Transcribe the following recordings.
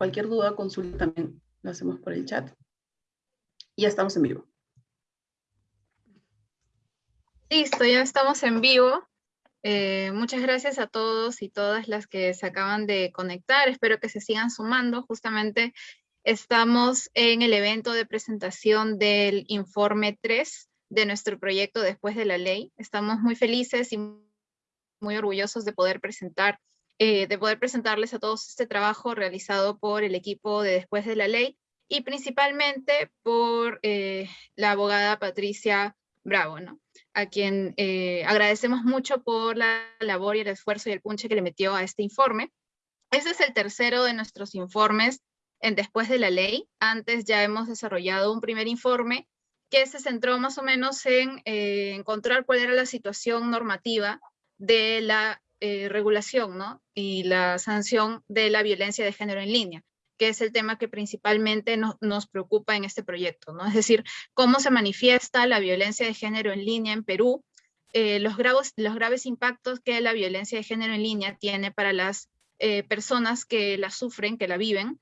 Cualquier duda, consulta también lo hacemos por el chat. Y ya estamos en vivo. Listo, ya estamos en vivo. Eh, muchas gracias a todos y todas las que se acaban de conectar. Espero que se sigan sumando. Justamente estamos en el evento de presentación del informe 3 de nuestro proyecto Después de la Ley. Estamos muy felices y muy orgullosos de poder presentar, eh, de poder presentarles a todos este trabajo realizado por el equipo de Después de la Ley y principalmente por eh, la abogada Patricia Bravo, ¿no? a quien eh, agradecemos mucho por la labor y el esfuerzo y el punche que le metió a este informe. Este es el tercero de nuestros informes en Después de la Ley. Antes ya hemos desarrollado un primer informe que se centró más o menos en eh, encontrar cuál era la situación normativa de la eh, regulación ¿no? y la sanción de la violencia de género en línea que es el tema que principalmente nos preocupa en este proyecto, ¿no? Es decir, cómo se manifiesta la violencia de género en línea en Perú, eh, los, graves, los graves impactos que la violencia de género en línea tiene para las personas que la sufren, que la viven,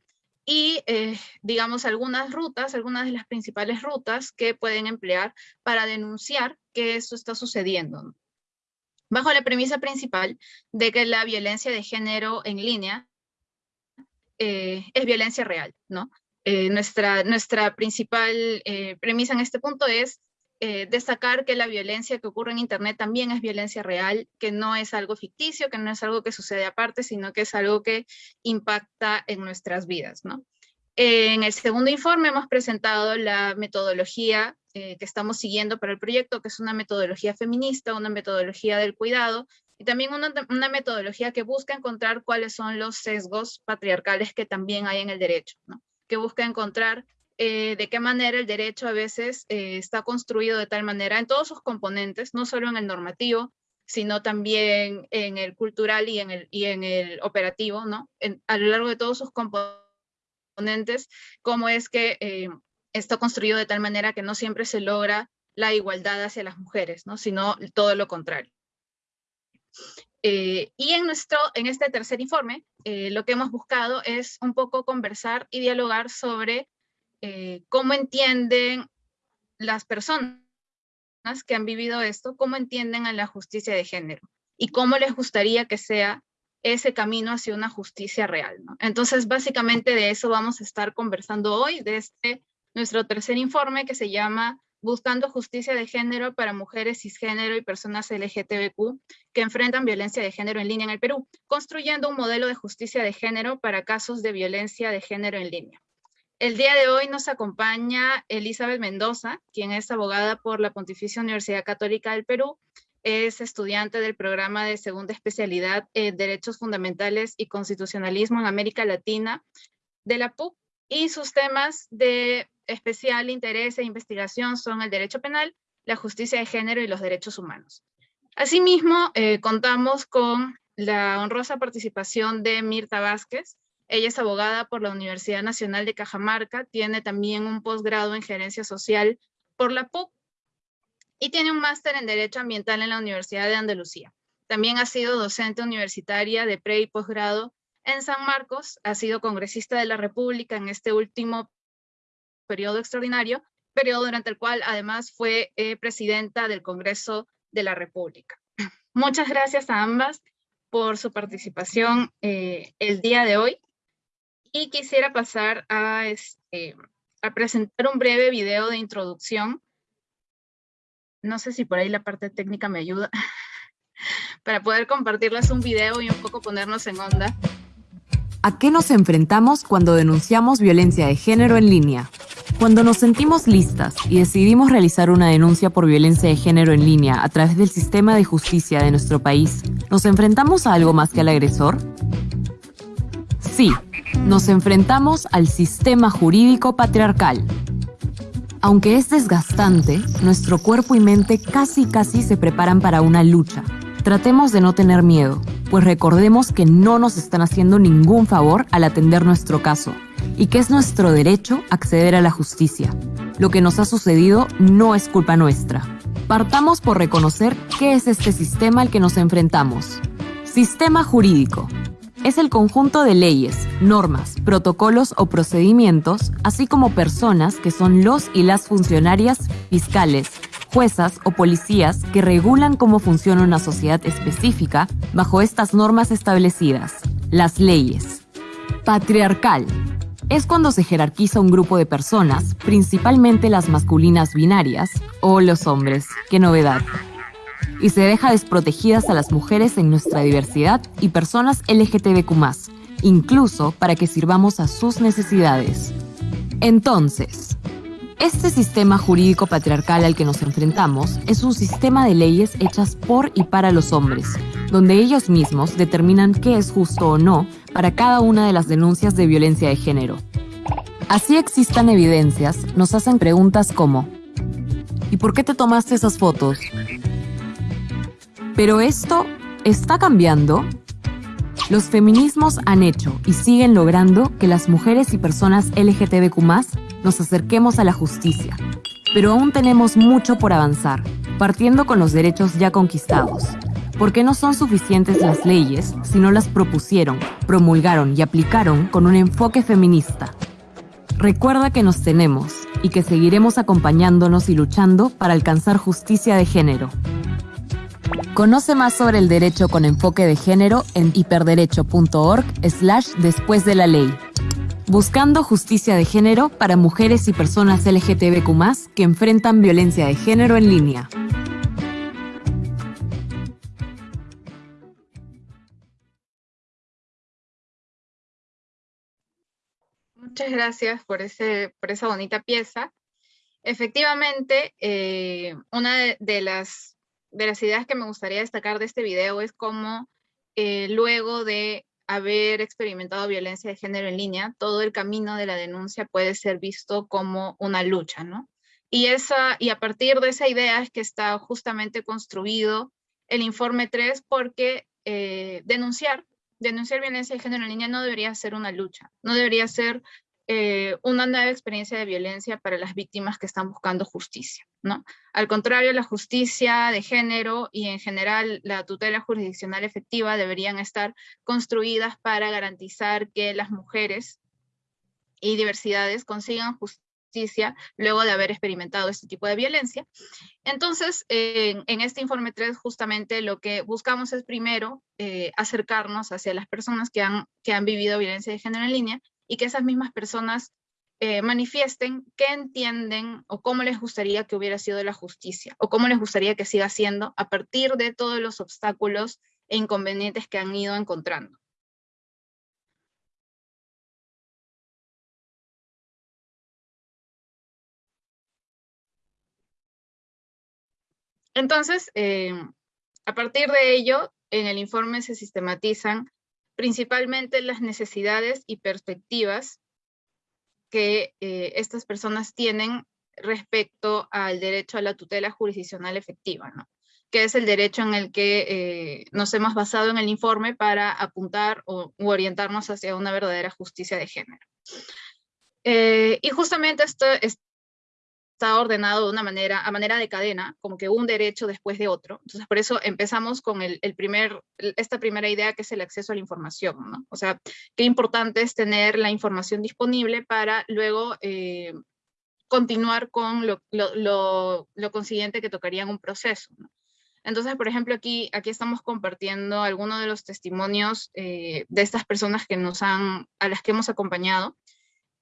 y, eh, digamos, algunas rutas, algunas de las principales rutas que pueden emplear para denunciar que eso está sucediendo. Bajo la premisa principal de que la violencia de género en línea eh, es violencia real. Eh, nuestra, nuestra principal premisa en este punto es destacar que la violencia que ocurre en Internet también es violencia real, que no es algo ficticio, que no es algo que sucede aparte, sino que es algo que impacta en nuestras vidas. En el segundo informe hemos presentado la metodología eh, que estamos siguiendo para el proyecto, que es una metodología feminista, una metodología del cuidado, y también una, metodología que busca encontrar cuáles son los sesgos patriarcales que también hay en el derecho, que busca encontrar eh, de qué manera el derecho a veces eh, está construido de tal manera en todos sus componentes, no solo en el normativo, sino también en el cultural y en el, y en el operativo, ¿no? a lo largo de todos sus componentes, cómo es que está construido de tal manera que no siempre se logra la igualdad hacia las mujeres, ¿no? sino todo lo contrario. y en, nuestro, en este tercer informe, lo que hemos buscado es un poco conversar y dialogar sobre eh, cómo entienden las personas que han vivido esto, cómo entienden a la justicia de género y cómo les gustaría que sea ese camino hacia una justicia real. Entonces, básicamente de eso vamos a estar conversando hoy, de este nuestro tercer informe que se llama Buscando Justicia de Género para Mujeres Cisgénero y Personas LGTBQ que enfrentan violencia de género en línea en el Perú, construyendo un modelo de justicia de género para casos de violencia de género en línea. El día de hoy nos acompaña Elizabeth Mendoza, quien es abogada por la Pontificia Universidad Católica del Perú, es estudiante del programa de segunda especialidad en Derechos Fundamentales y Constitucionalismo en América Latina de la PUC, y sus temas de especial interés e investigación son el derecho penal, la justicia de género y los derechos humanos. Asimismo, eh, contamos con la honrosa participación de Mirta Vázquez, ella es abogada por la Universidad Nacional de Cajamarca, tiene también un posgrado en gerencia social por la PUC y tiene un máster en Derecho Ambiental en la Universidad de Andalucía. También ha sido docente universitaria de pre y posgrado en San Marcos, ha sido congresista de la República en este último periodo extraordinario, periodo durante el cual además fue eh, presidenta del Congreso de la República. Muchas gracias a ambas por su participación eh, el día de hoy. Y quisiera pasar a, este, a presentar un breve video de introducción. No sé si por ahí la parte técnica me ayuda para poder compartirles un video y un poco ponernos en onda. ¿A qué nos enfrentamos cuando denunciamos violencia de género en línea? Cuando nos sentimos listas y decidimos realizar una denuncia por violencia de género en línea a través del sistema de justicia de nuestro país, ¿nos enfrentamos a algo más que al agresor? Sí, nos enfrentamos al sistema jurídico patriarcal. Aunque es desgastante, nuestro cuerpo y mente casi casi se preparan para una lucha. Tratemos de no tener miedo, pues recordemos que no nos están haciendo ningún favor al atender nuestro caso y que es nuestro derecho acceder a la justicia. Lo que nos ha sucedido no es culpa nuestra. Partamos por reconocer qué es este sistema al que nos enfrentamos. Sistema jurídico es el conjunto de leyes, normas, protocolos o procedimientos, así como personas que son los y las funcionarias fiscales, juezas o policías que regulan cómo funciona una sociedad específica bajo estas normas establecidas, las leyes. Patriarcal. Es cuando se jerarquiza un grupo de personas, principalmente las masculinas binarias, o los hombres, qué novedad, y se deja desprotegidas a las mujeres en nuestra diversidad y personas LGTBQ, incluso para que sirvamos a sus necesidades. Entonces, este sistema jurídico patriarcal al que nos enfrentamos es un sistema de leyes hechas por y para los hombres, donde ellos mismos determinan qué es justo o no para cada una de las denuncias de violencia de género. Así existan evidencias, nos hacen preguntas como ¿Y por qué te tomaste esas fotos? Pero esto está cambiando. Los feminismos han hecho y siguen logrando que las mujeres y personas LGTBQ nos acerquemos a la justicia. Pero aún tenemos mucho por avanzar, partiendo con los derechos ya conquistados. Porque no son suficientes las leyes si no las propusieron, promulgaron y aplicaron con un enfoque feminista. Recuerda que nos tenemos y que seguiremos acompañándonos y luchando para alcanzar justicia de género. Conoce más sobre el derecho con enfoque de género en hiperderecho.org slash después de la ley. Buscando justicia de género para mujeres y personas LGTBQ que enfrentan violencia de género en línea. Muchas gracias por, esa bonita pieza. Efectivamente, eh, una de las de las ideas que me gustaría destacar de este video es cómo eh, luego de haber experimentado violencia de género en línea, todo el camino de la denuncia puede ser visto como una lucha, ¿no? Y, esa, y a partir de esa idea es que está justamente construido el informe 3 porque eh, denunciar, denunciar violencia de género en línea no debería ser una lucha, no debería ser eh, una nueva experiencia de violencia para las víctimas que están buscando justicia. ¿no? Al contrario, la justicia de género y en general la tutela jurisdiccional efectiva deberían estar construidas para garantizar que las mujeres y diversidades consigan justicia luego de haber experimentado este tipo de violencia. Entonces, en este informe 3, justamente lo que buscamos es primero eh, acercarnos hacia las personas que han, que han vivido violencia de género en línea y que esas mismas personas eh, manifiesten qué entienden o cómo les gustaría que hubiera sido la justicia o cómo les gustaría que siga siendo a partir de todos los obstáculos e inconvenientes que han ido encontrando. Entonces, eh, a partir de ello, en el informe se sistematizan principalmente las necesidades y perspectivas que eh, estas personas tienen respecto al derecho a la tutela jurisdiccional efectiva, que es el derecho en el que eh, nos hemos basado en el informe para apuntar o orientarnos hacia una verdadera justicia de género. Eh, y justamente esto, está ordenado de una manera, a manera de cadena, como que un derecho después de otro. Entonces, por eso empezamos con el, primer, esta primera idea que es el acceso a la información, ¿no? O sea, qué importante es tener la información disponible para luego eh, continuar con lo, lo, lo, consiguiente que tocaría en un proceso, ¿no? Entonces, por ejemplo, aquí, aquí estamos compartiendo algunos de los testimonios eh, de estas personas que nos han, a las que hemos acompañado.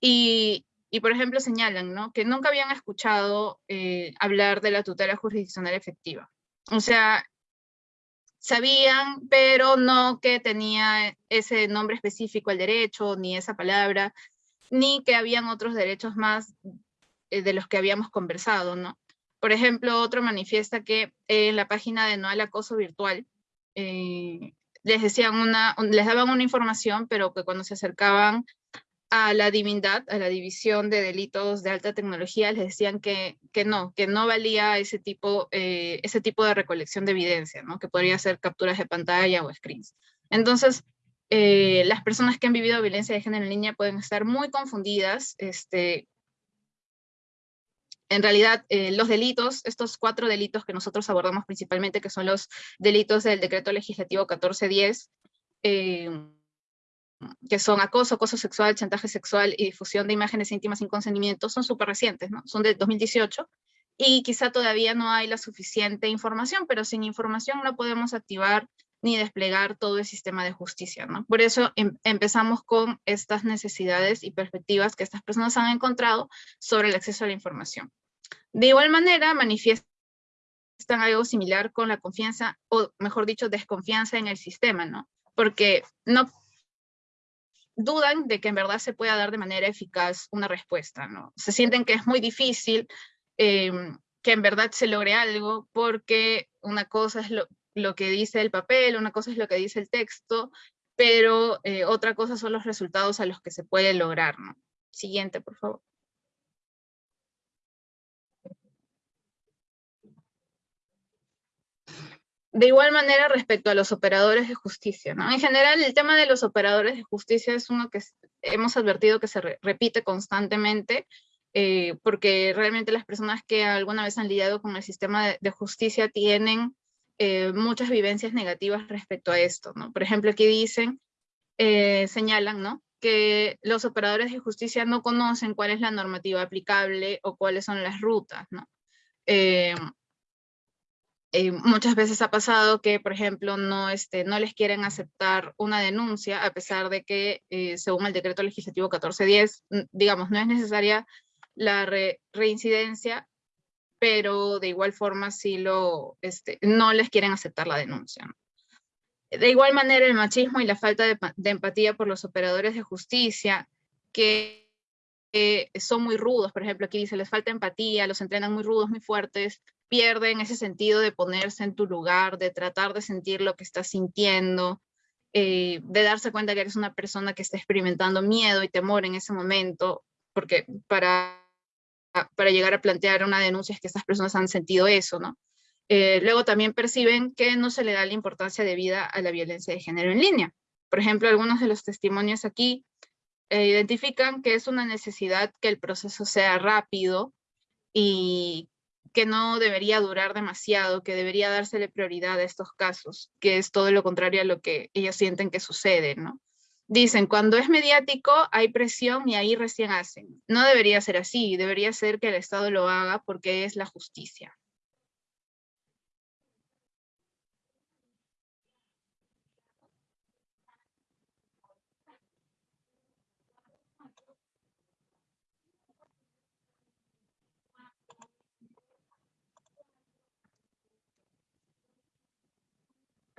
Y, y por ejemplo señalan ¿no? que nunca habían escuchado eh, hablar de la tutela jurisdiccional efectiva. O sea, sabían, pero no que tenía ese nombre específico al derecho, ni esa palabra, ni que habían otros derechos más eh, de los que habíamos conversado, ¿no? Por ejemplo, otro manifiesta que en la página de No al Acoso Virtual eh, les, decían una, les daban una información, pero que cuando se acercaban a la divindad, a la división de delitos de alta tecnología, les decían que, que no, que no valía ese tipo, eh, ese tipo de recolección de evidencia, ¿no? que podría ser capturas de pantalla o screens. Entonces, eh, las personas que han vivido violencia de género en línea pueden estar muy confundidas. Este, en realidad, eh, los delitos, estos cuatro delitos que nosotros abordamos principalmente, que son los delitos del decreto legislativo 1410, que son acoso, acoso sexual, chantaje sexual y difusión de imágenes íntimas sin consentimiento, son súper recientes, ¿no? Son de 2018, y quizá todavía no hay la suficiente información, pero sin información no podemos activar ni desplegar todo el sistema de justicia, ¿no? Por eso em, empezamos con estas necesidades y perspectivas que estas personas han encontrado sobre el acceso a la información. De igual manera, manifiestan algo similar con la confianza, o mejor dicho, desconfianza en el sistema, ¿no? Porque no dudan de que en verdad se pueda dar de manera eficaz una respuesta, ¿no? Se sienten que es muy difícil em, que en verdad se logre algo porque una cosa es lo, lo que dice el papel, una cosa es lo que dice el texto, pero eh, otra cosa son los resultados a los que se puede lograr. ¿no? Siguiente, por favor. De igual manera respecto a los operadores de justicia, ¿no? En general el tema de los operadores de justicia es uno que hemos advertido que se repite constantemente, eh, porque realmente las personas que alguna vez han lidiado con el sistema de justicia tienen eh, muchas vivencias negativas respecto a esto, ¿no? Por ejemplo, aquí dicen, eh, señalan, ¿no? Que los operadores de justicia no conocen cuál es la normativa aplicable o cuáles son las rutas, ¿no? Eh, muchas veces ha pasado que, por ejemplo, no, este, no les quieren aceptar una denuncia, a pesar de que, según el decreto legislativo 1410, digamos, no es necesaria la reincidencia, pero de igual forma sí lo, este, no les quieren aceptar la denuncia. De igual manera, el machismo y la falta de, empatía por los operadores de justicia, que son muy rudos, por ejemplo, aquí dice, les falta empatía, los entrenan muy rudos, muy fuertes, pierden ese sentido de ponerse en tu lugar, de tratar de sentir lo que estás sintiendo, eh, de darse cuenta que eres una persona que está experimentando miedo y temor en ese momento, porque para para llegar a plantear una denuncia es que estas personas han sentido eso, ¿no? Eh, luego también perciben que no se le da la importancia debida a la violencia de género en línea. Por ejemplo, algunos de los testimonios aquí eh, identifican que es una necesidad que el proceso sea rápido y que no debería durar demasiado, que debería dársele prioridad a estos casos, que es todo lo contrario a lo que ellos sienten que sucede, ¿no? Dicen, cuando es mediático hay presión y ahí recién hacen. No debería ser así, debería ser que el Estado lo haga porque es la justicia.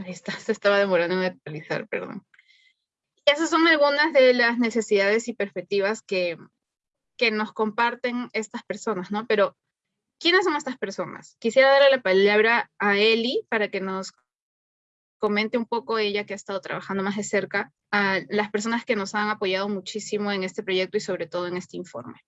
Ahí está, se estaba demorando en actualizar, perdón esas son algunas de las necesidades y perspectivas que, que nos comparten estas personas, ¿no? Pero, ¿quiénes son estas personas? Quisiera darle la palabra a Eli para que nos comente un poco ella que ha estado trabajando más de cerca a las personas que nos han apoyado muchísimo en este proyecto y sobre todo en este informe.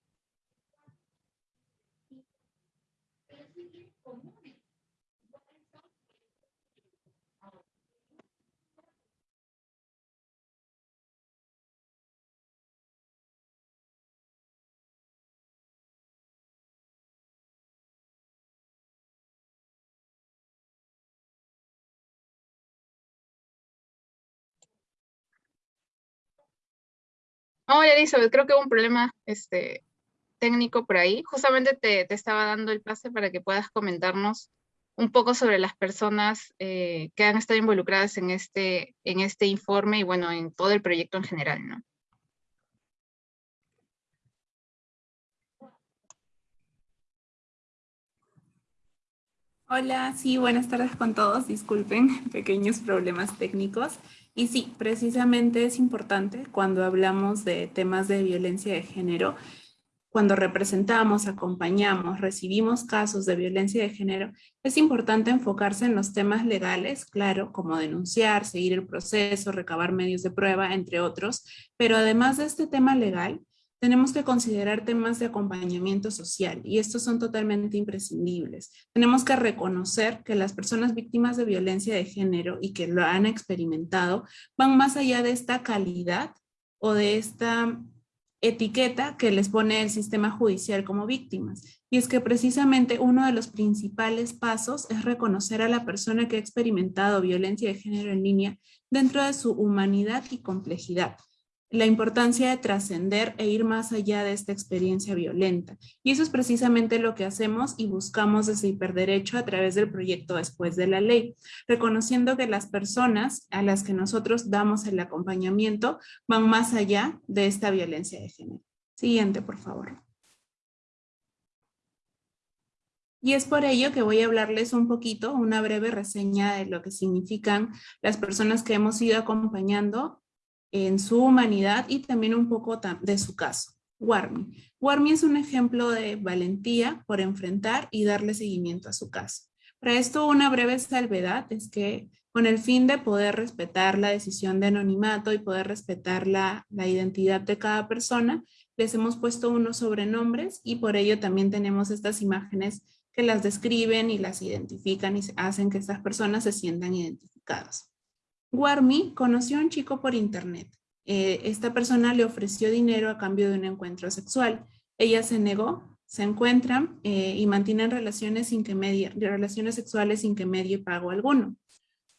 Hola Elizabeth, creo que hubo un problema este, técnico por ahí. Justamente te, estaba dando el pase para que puedas comentarnos un poco sobre las personas eh, que han estado involucradas en este, en este informe y bueno, en todo el proyecto en general, ¿no? Hola, sí, buenas tardes con todos. Disculpen, pequeños problemas técnicos. Y sí, precisamente es importante cuando hablamos de temas de violencia de género, cuando representamos, acompañamos, recibimos casos de violencia de género, es importante enfocarse en los temas legales, claro, como denunciar, seguir el proceso, recabar medios de prueba, entre otros, pero además de este tema legal, tenemos que considerar temas de acompañamiento social y estos son totalmente imprescindibles. Tenemos que reconocer que las personas víctimas de violencia de género y que lo han experimentado van más allá de esta calidad o de esta etiqueta que les pone el sistema judicial como víctimas. Y es que precisamente uno de los principales pasos es reconocer a la persona que ha experimentado violencia de género en línea dentro de su humanidad y complejidad la importancia de trascender e ir más allá de esta experiencia violenta. Y eso es precisamente lo que hacemos y buscamos desde Hiperderecho a través del proyecto Después de la Ley, reconociendo que las personas a las que nosotros damos el acompañamiento van más allá de esta violencia de género. Siguiente, por favor. Y es por ello que voy a hablarles un poquito, una breve reseña de lo que significan las personas que hemos ido acompañando en su humanidad y también un poco de su caso. Warmi. Warmi es un ejemplo de valentía por enfrentar y darle seguimiento a su caso. Para esto una breve salvedad es que con el fin de poder respetar la decisión de anonimato y poder respetar la, la identidad de cada persona, les hemos puesto unos sobrenombres y por ello también tenemos estas imágenes que las describen y las identifican y hacen que estas personas se sientan identificadas. Warmi conoció a un chico por internet. Eh, esta persona le ofreció dinero a cambio de un encuentro sexual. Ella se negó, se encuentran eh, y mantienen relaciones, sin que relaciones sexuales sin que medie pago alguno.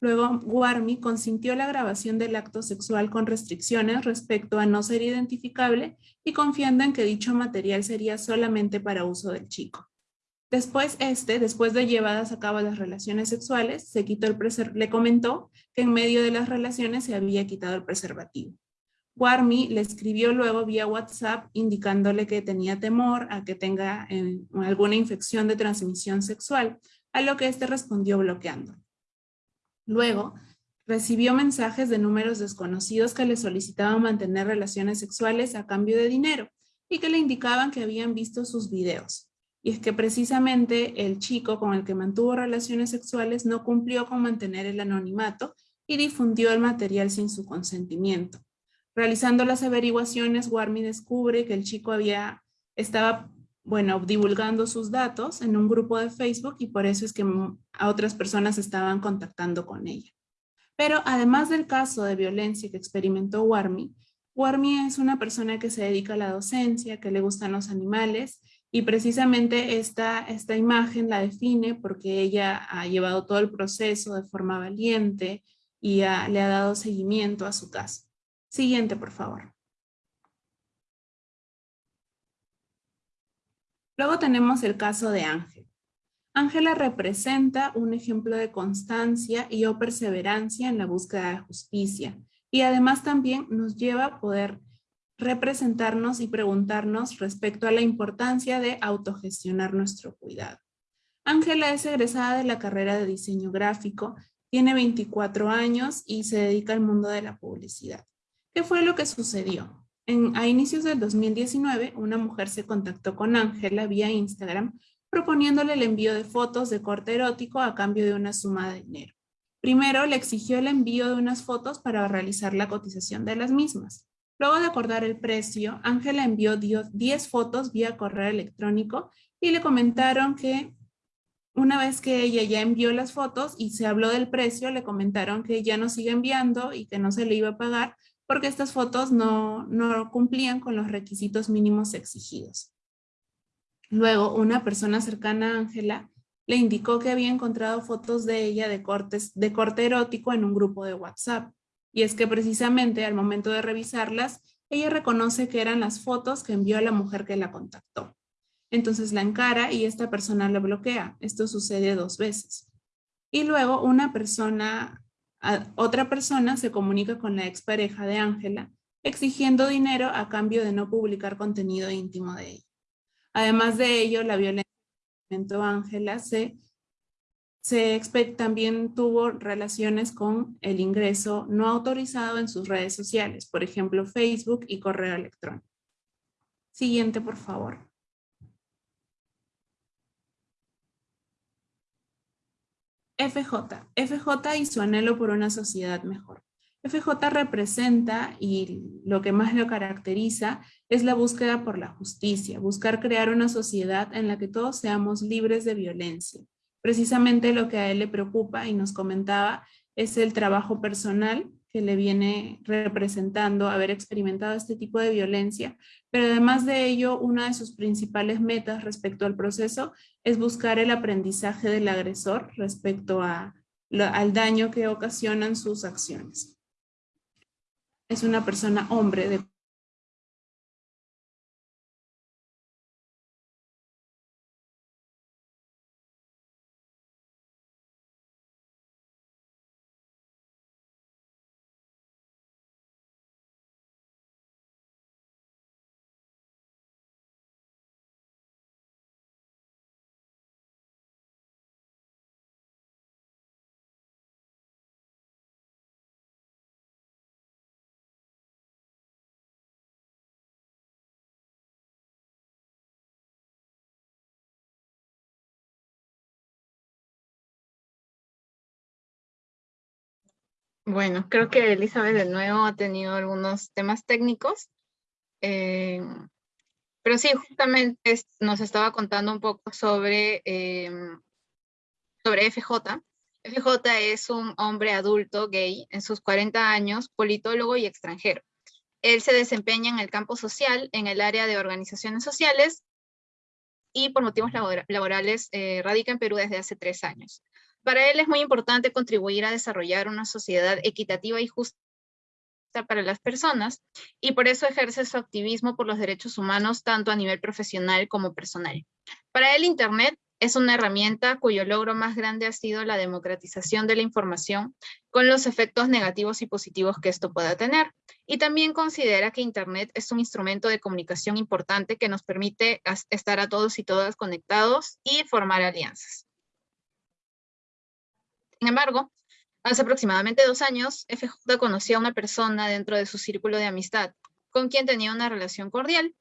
Luego, Warmi consintió la grabación del acto sexual con restricciones respecto a no ser identificable y confiando en que dicho material sería solamente para uso del chico. Después este, después de llevadas a cabo las relaciones sexuales, se quitó el le comentó que en medio de las relaciones se había quitado el preservativo. Warmi le escribió luego vía WhatsApp indicándole que tenía temor a que tenga eh, alguna infección de transmisión sexual, a lo que éste respondió bloqueando. Luego, recibió mensajes de números desconocidos que le solicitaban mantener relaciones sexuales a cambio de dinero y que le indicaban que habían visto sus videos. Y es que precisamente el chico con el que mantuvo relaciones sexuales no cumplió con mantener el anonimato y difundió el material sin su consentimiento. Realizando las averiguaciones, Warmi descubre que el chico había, estaba, bueno, divulgando sus datos en un grupo de Facebook y por eso es que a otras personas estaban contactando con ella. Pero además del caso de violencia que experimentó Warmi, Warmi es una persona que se dedica a la docencia, que le gustan los animales y precisamente esta, esta imagen la define porque ella ha llevado todo el proceso de forma valiente y le ha dado seguimiento a su caso. Siguiente, por favor. Luego tenemos el caso de Ángel. Ángela representa un ejemplo de constancia y o perseverancia en la búsqueda de justicia y además también nos lleva a poder representarnos y preguntarnos respecto a la importancia de autogestionar nuestro cuidado. Ángela es egresada de la carrera de diseño gráfico, tiene 24 años y se dedica al mundo de la publicidad. ¿Qué fue lo que sucedió? En, a inicios del 2019, una mujer se contactó con Ángela vía Instagram proponiéndole el envío de fotos de corte erótico a cambio de una suma de dinero. Primero le exigió el envío de unas fotos para realizar la cotización de las mismas. Luego de acordar el precio, Ángela envió 10 fotos vía correo electrónico y le comentaron que una vez que ella ya envió las fotos y se habló del precio, le comentaron que ya no sigue enviando y que no se le iba a pagar porque estas fotos no, no cumplían con los requisitos mínimos exigidos. Luego, una persona cercana a Ángela le indicó que había encontrado fotos de ella de, cortes, de corte erótico en un grupo de WhatsApp. Y es que precisamente al momento de revisarlas, ella reconoce que eran las fotos que envió a la mujer que la contactó. Entonces la encara y esta persona la bloquea. Esto sucede dos veces. Y luego una persona, otra persona se comunica con la expareja de Ángela, exigiendo dinero a cambio de no publicar contenido íntimo de ella. Además de ello, la violencia que Ángela se se también tuvo relaciones con el ingreso no autorizado en sus redes sociales, por ejemplo, Facebook y correo electrónico. Siguiente, por favor. FJ. FJ y su anhelo por una sociedad mejor. FJ representa y lo que más lo caracteriza es la búsqueda por la justicia, buscar crear una sociedad en la que todos seamos libres de violencia, precisamente lo que a él le preocupa y nos comentaba es el trabajo personal que le viene representando haber experimentado este tipo de violencia, pero además de ello, una de sus principales metas respecto al proceso es buscar el aprendizaje del agresor respecto a, al daño que ocasionan sus acciones. es una persona hombre de Bueno, creo que Elizabeth de nuevo ha tenido algunos temas técnicos. Eh, pero sí, justamente nos estaba contando un poco sobre, eh, sobre FJ. FJ es un hombre adulto gay en sus 40 años, politólogo y extranjero. Él se desempeña en el campo social, en el área de organizaciones sociales y por motivos laborales eh, radica en Perú desde hace tres años. Para él es muy importante contribuir a desarrollar una sociedad equitativa y justa para las personas y por eso ejerce su activismo por los derechos humanos tanto a nivel profesional como personal. Para él Internet es una herramienta cuyo logro más grande ha sido la democratización de la información con los efectos negativos y positivos que esto pueda tener. Y también considera que Internet es un instrumento de comunicación importante que nos permite estar a todos y todas conectados y formar alianzas. Sin embargo, hace aproximadamente dos años, FJ conoció a una persona dentro de su círculo de amistad, con quien tenía una relación cordial.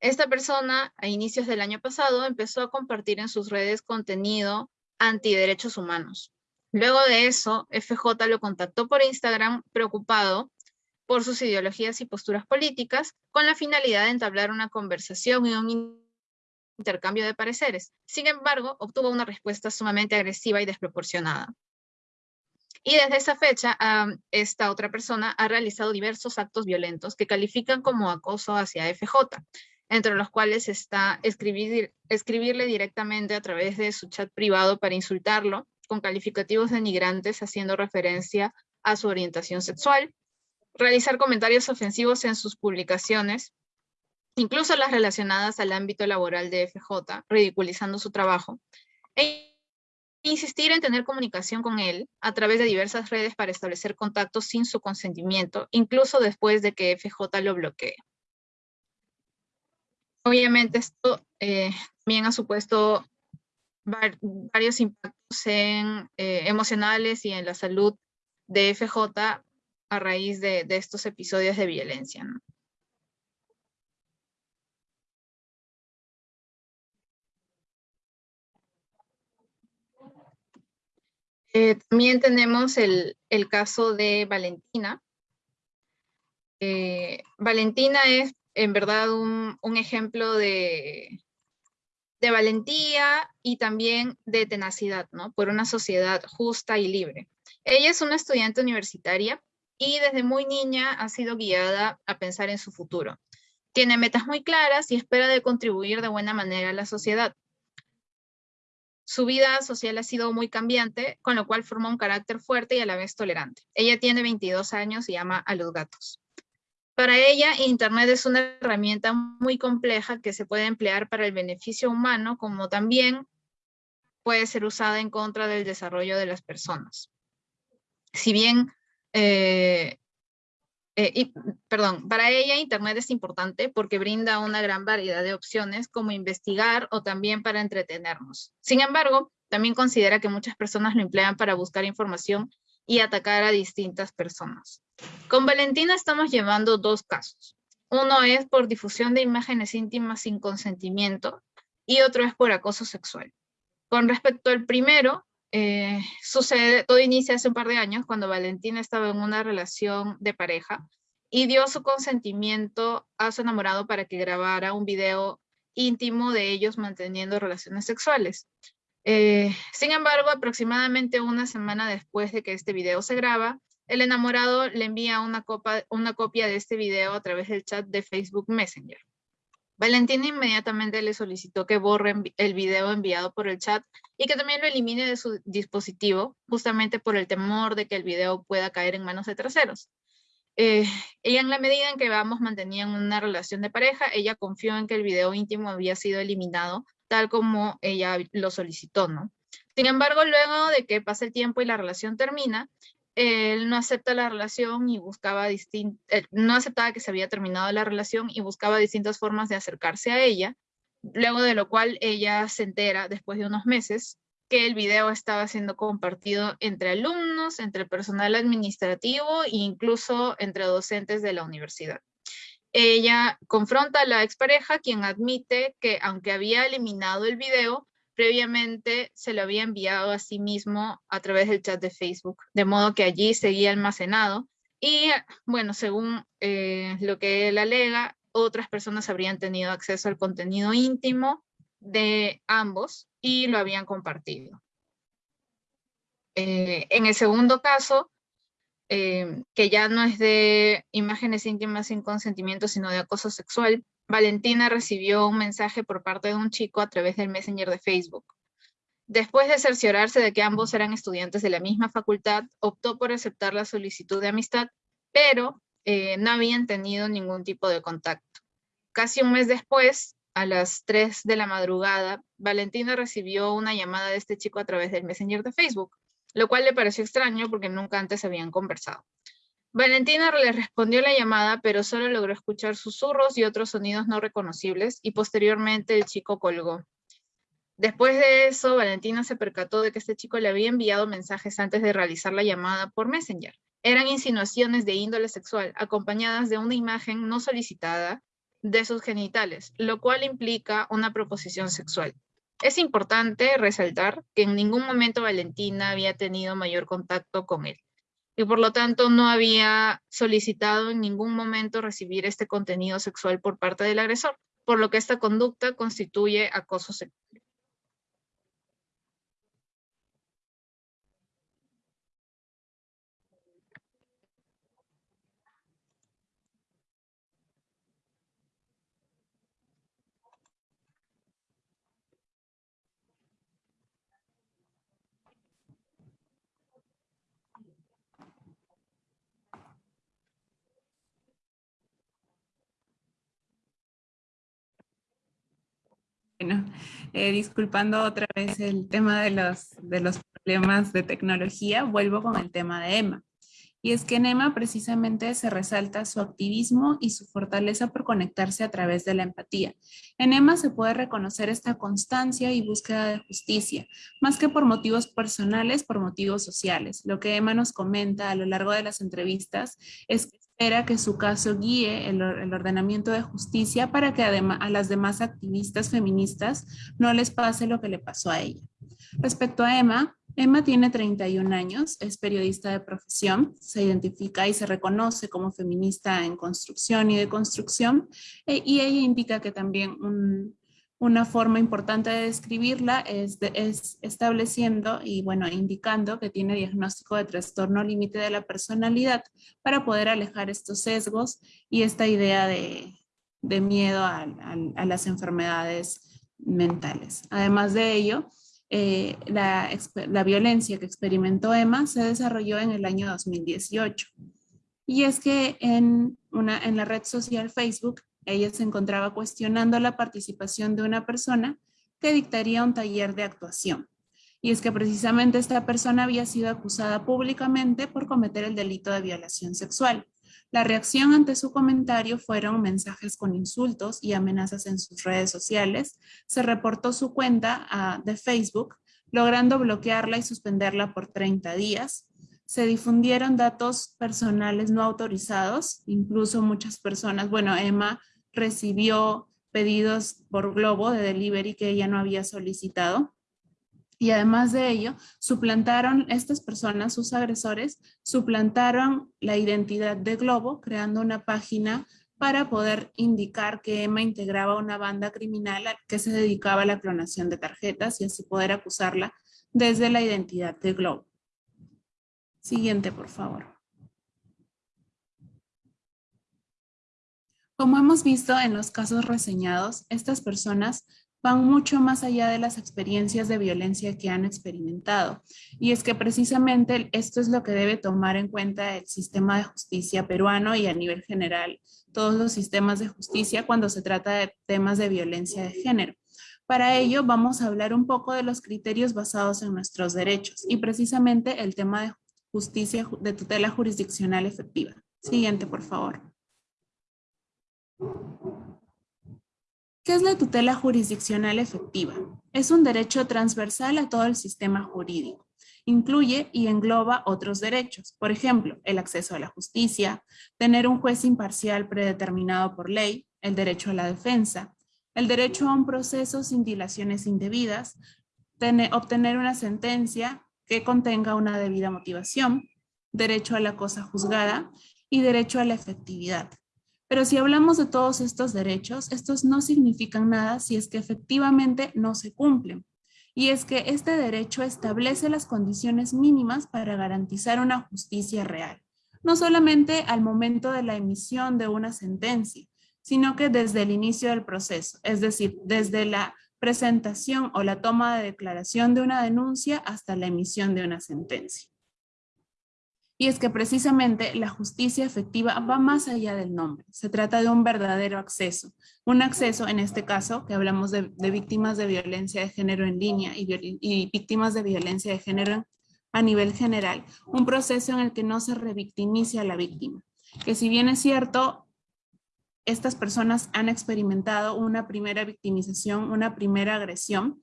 Esta persona, a inicios del año pasado, empezó a compartir en sus redes contenido antiderechos humanos. Luego de eso, FJ lo contactó por Instagram preocupado por sus ideologías y posturas políticas, con la finalidad de entablar una conversación y un intercambio de pareceres. Sin embargo, obtuvo una respuesta sumamente agresiva y desproporcionada. Y desde esa fecha, esta otra persona ha realizado diversos actos violentos que califican como acoso hacia FJ, entre los cuales está escribir, escribirle directamente a través de su chat privado para insultarlo, con calificativos denigrantes haciendo referencia a su orientación sexual, realizar comentarios ofensivos en sus publicaciones, incluso las relacionadas al ámbito laboral de FJ, ridiculizando su trabajo, e insistir en tener comunicación con él a través de diversas redes para establecer contactos sin su consentimiento, incluso después de que FJ lo bloquee. Obviamente esto eh, también ha supuesto varios impactos en, eh, emocionales y en la salud de FJ a raíz de, de estos episodios de violencia. ¿no? Eh, también tenemos el, caso de Valentina. Eh, Valentina es en verdad un, ejemplo de, de, valentía y también de tenacidad, ¿no? Por una sociedad justa y libre. Ella es una estudiante universitaria y desde muy niña ha sido guiada a pensar en su futuro. Tiene metas muy claras y espera de contribuir de buena manera a la sociedad. Su vida social ha sido muy cambiante, con lo cual formó un carácter fuerte y a la vez tolerante. Ella tiene 22 años y ama a los gatos. Para ella, Internet es una herramienta muy compleja que se puede emplear para el beneficio humano, como también puede ser usada en contra del desarrollo de las personas. Si bien eh, eh, perdón, para ella Internet es importante porque brinda una gran variedad de opciones como investigar o también para entretenernos. Sin embargo, también considera que muchas personas lo emplean para buscar información y atacar a distintas personas. Con Valentina estamos llevando dos casos. Uno es por difusión de imágenes íntimas sin consentimiento y otro es por acoso sexual. Con respecto al primero, eh, sucede, todo inicia hace un par de años cuando Valentina estaba en una relación de pareja y dio su consentimiento a su enamorado para que grabara un video íntimo de ellos manteniendo relaciones sexuales. Eh, sin embargo, aproximadamente una semana después de que este video se graba, el enamorado le envía una, una copia de este video a través del chat de Facebook Messenger. Valentina inmediatamente le solicitó que borre el video enviado por el chat y que también lo elimine de su dispositivo, justamente por el temor de que el video pueda caer en manos de terceros. Eh, ella en la medida en que ambos mantenían una relación de pareja, ella confió en que el video íntimo había sido eliminado tal como ella lo solicitó, ¿no? Sin embargo, luego de que pasa el tiempo y la relación termina, él no acepta la relación y buscaba distintas, eh, no aceptaba que se había terminado la relación y buscaba distintas formas de acercarse a ella, luego de lo cual ella se entera después de unos meses que el video estaba siendo compartido entre alumnos, entre personal administrativo e incluso entre docentes de la universidad. Ella confronta a la expareja, quien admite que aunque había eliminado el video, previamente se lo había enviado a sí mismo a través del chat de Facebook, de modo que allí seguía almacenado. Y bueno, según eh, lo que él alega, otras personas habrían tenido acceso al contenido íntimo de ambos y lo habían compartido. Eh, en el segundo caso, eh, que ya no es de imágenes íntimas sin consentimiento, sino de acoso sexual, Valentina recibió un mensaje por parte de un chico a través del Messenger de Facebook. Después de cerciorarse de que ambos eran estudiantes de la misma facultad, optó por aceptar la solicitud de amistad, pero eh, no habían tenido ningún tipo de contacto. Casi un mes después, a las 3 de la madrugada, Valentina recibió una llamada de este chico a través del Messenger de Facebook, lo cual le pareció extraño porque nunca antes habían conversado. Valentina le respondió la llamada, pero solo logró escuchar susurros y otros sonidos no reconocibles, y posteriormente el chico colgó. Después de eso, Valentina se percató de que este chico le había enviado mensajes antes de realizar la llamada por Messenger. Eran insinuaciones de índole sexual, acompañadas de una imagen no solicitada de sus genitales, lo cual implica una proposición sexual. Es importante resaltar que en ningún momento Valentina había tenido mayor contacto con él y por lo tanto no había solicitado en ningún momento recibir este contenido sexual por parte del agresor, por lo que esta conducta constituye acoso sexual. Bueno, eh, disculpando otra vez el tema de los, de los problemas de tecnología, vuelvo con el tema de Emma. Y es que en Emma precisamente se resalta su activismo y su fortaleza por conectarse a través de la empatía. En Emma se puede reconocer esta constancia y búsqueda de justicia, más que por motivos personales, por motivos sociales. Lo que Emma nos comenta a lo largo de las entrevistas es que espera que su caso guíe el, ordenamiento de justicia para que a las demás activistas feministas no les pase lo que le pasó a ella. Respecto a Emma, Emma tiene 31 años, es periodista de profesión, se identifica y se reconoce como feminista en construcción y de construcción, e, y ella indica que también un, una forma importante de describirla es, estableciendo y bueno, indicando que tiene diagnóstico de trastorno límite de la personalidad para poder alejar estos sesgos y esta idea de, miedo a, las enfermedades mentales. Además de ello, eh, la, la, violencia que experimentó Emma se desarrolló en el año 2018. Y es que en, una, en la red social Facebook ella se encontraba cuestionando la participación de una persona que dictaría un taller de actuación. Y es que precisamente esta persona había sido acusada públicamente por cometer el delito de violación sexual. La reacción ante su comentario fueron mensajes con insultos y amenazas en sus redes sociales. Se reportó su cuenta ah, de Facebook, logrando bloquearla y suspenderla por 30 días. Se difundieron datos personales no autorizados, incluso muchas personas, bueno, Emma recibió pedidos por Globo de delivery que ella no había solicitado. Y además de ello, suplantaron estas personas, sus agresores, suplantaron la identidad de Globo creando una página para poder indicar que Emma integraba una banda criminal que se dedicaba a la clonación de tarjetas y así poder acusarla desde la identidad de Globo. Siguiente, por favor. Como hemos visto en los casos reseñados, estas personas van mucho más allá de las experiencias de violencia que han experimentado. Y es que precisamente esto es lo que debe tomar en cuenta el sistema de justicia peruano y a nivel general todos los sistemas de justicia cuando se trata de temas de violencia de género. Para ello vamos a hablar un poco de los criterios basados en nuestros derechos y precisamente el tema de justicia de tutela jurisdiccional efectiva. Siguiente, por favor. ¿Qué es la tutela jurisdiccional efectiva? Es un derecho transversal a todo el sistema jurídico. Incluye y engloba otros derechos, por ejemplo, el acceso a la justicia, tener un juez imparcial predeterminado por ley, el derecho a la defensa, el derecho a un proceso sin dilaciones indebidas, obtener una sentencia que contenga una debida motivación, derecho a la cosa juzgada y derecho a la efectividad. Pero si hablamos de todos estos derechos, estos no significan nada si es que efectivamente no se cumplen. Y es que este derecho establece las condiciones mínimas para garantizar una justicia real, no solamente al momento de la emisión de una sentencia, sino que desde el inicio del proceso, es decir, desde la presentación o la toma de declaración de una denuncia hasta la emisión de una sentencia. Y es que precisamente la justicia efectiva va más allá del nombre. Se trata de un verdadero acceso. Un acceso, en este caso, que hablamos de, víctimas de violencia de género en línea y, y víctimas de violencia de género a nivel general. Un proceso en el que no se revictimice a la víctima. Que si bien es cierto, estas personas han experimentado una primera victimización, una primera agresión,